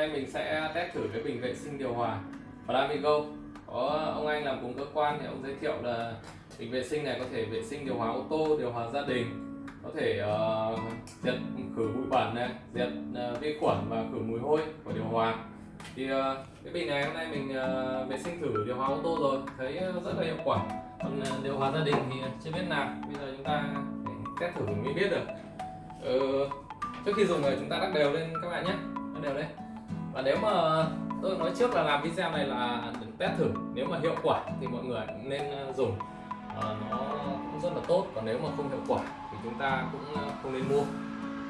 nay mình sẽ test thử cái bình vệ sinh điều hòa ở có ông anh làm cùng cơ quan thì ông giới thiệu là bình vệ sinh này có thể vệ sinh điều hòa ô tô điều hòa gia đình có thể uh, diệt khử bụi bẩn này diệt uh, vi khuẩn và khử mùi hôi của điều hòa. Thì uh, cái bình này hôm nay mình uh, vệ sinh thử điều hòa ô tô rồi thấy rất là hiệu quả. Còn uh, điều hòa gia đình thì chưa biết nào bây giờ chúng ta test thử mới biết được. Uh, trước khi dùng thì chúng ta đắp đều lên các bạn nhé đắp đều lên à, nếu mà tôi nói trước là làm video này là test thử. Nếu mà hiệu quả thì mọi người nên ờ, dùng. À, nó cũng rất là tốt. Còn nếu mà không hiệu quả thì chúng ta cũng ờ, không nên mua.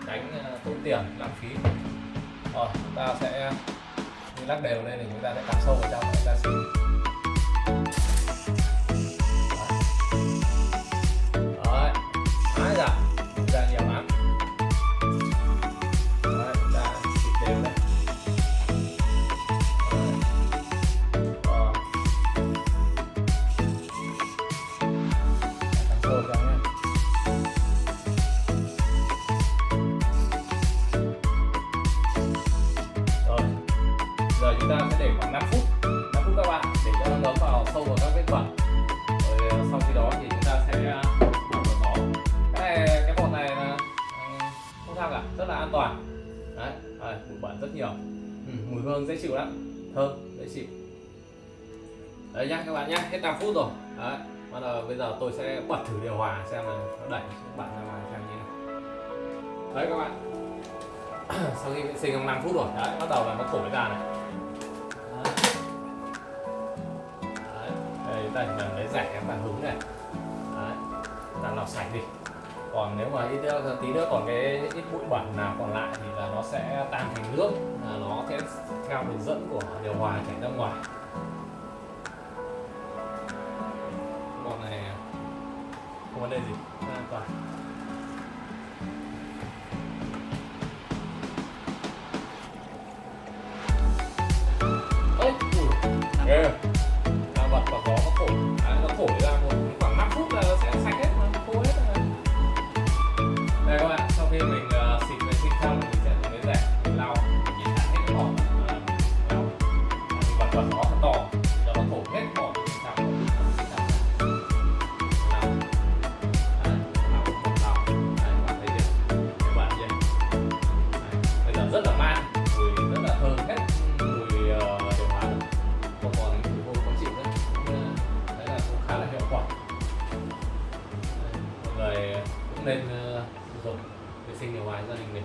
Tránh tốn tiền lãng phí. Rồi chúng ta sẽ lắc đều lên thì chúng ta sẽ cắm sâu vào trong chúng ta xin cắm sâu vào rồi giờ chúng ta sẽ để khoảng 5 phút 5 phút các bạn để cho nó ngấm vào sâu vào các vết bẩn. Rồi ờ, sau khi đó thì chúng ta sẽ ờ, bỏ. cái này cái bột này là ờ, không sao cả rất là an toàn. Đấy đấy, bụi bẩn rất nhiều. Ừ, mùi hương dễ chịu lắm. Thơm dễ chịu. Đấy nhá các bạn nhá hết 5 phút rồi. Đấy bắt đầu bây giờ tôi sẽ bật thử điều hòa xem là nó đẩy bạn ra ngoài xem như nào. Đấy các bạn. Sau khi vệ sinh trong 5 phút rồi. Đấy bắt đầu là nó thổi ra này. Đấy. Đây chúng ta chỉ cần lấy rẻ và hứng này. Đấy chúng ta lọc sạch đi. Còn nếu mà ít nữa, tí nữa còn cái ít bụi bẩn nào còn lại thì là nó sẽ tan thành nước. Là nó sẽ theo đường dẫn của điều hòa chảy ra ngoài. Vấn đề gì? Rất an toàn ghê. Ta bật vào gió nó thổi à, nó thổi ra một khoảng 5 phút là nó sẽ sạch hết khô hết rồi. Đây các bạn sau khi mình uh, xịt vệ sinh xong mình sẽ dùng cái rẻ lau nhìn hết cái uh, lau. Mình bật vào gió Cũng nên dùng vệ sinh ở ngoài gia đình mình.